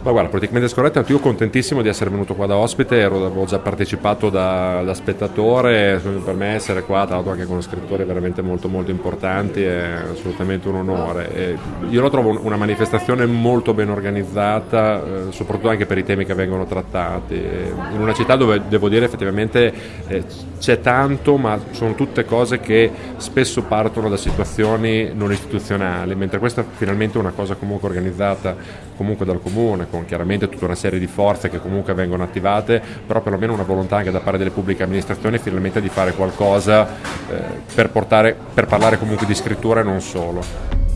Ma guarda, politicamente scorretto, io contentissimo di essere venuto qua da ospite, ero, avevo già partecipato da, da, spettatore, per me essere qua, tra l'altro anche con scrittori veramente molto molto importanti, è assolutamente un onore. E io lo trovo una manifestazione molto ben organizzata, eh, soprattutto anche per i temi che vengono trattati, in una città dove devo dire effettivamente eh, c'è tanto, ma sono tutte cose che spesso partono da situazioni non istituzionali, mentre questa finalmente è una cosa comunque organizzata comunque dal comune, con chiaramente tutta una serie di forze che comunque vengono attivate, però perlomeno una volontà anche da parte delle pubbliche amministrazioni finalmente di fare qualcosa eh, per, portare, per parlare comunque di scrittura e non solo.